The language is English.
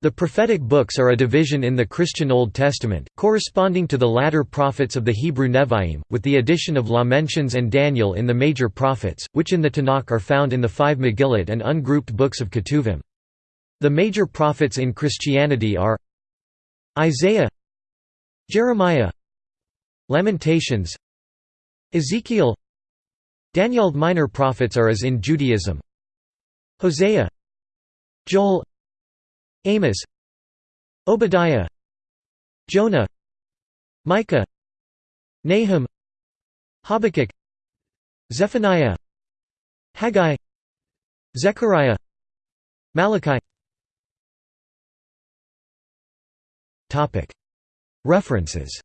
The prophetic books are a division in the Christian Old Testament, corresponding to the latter prophets of the Hebrew Nevi'im, with the addition of Lamentations and Daniel in the major prophets, which in the Tanakh are found in the five Megillot and ungrouped books of Ketuvim. The major prophets in Christianity are Isaiah Jeremiah Lamentations Ezekiel Daniel minor prophets are as in Judaism Hosea Joel Amos Obadiah Jonah Micah Nahum Habakkuk Zephaniah Haggai Zechariah Malachi. References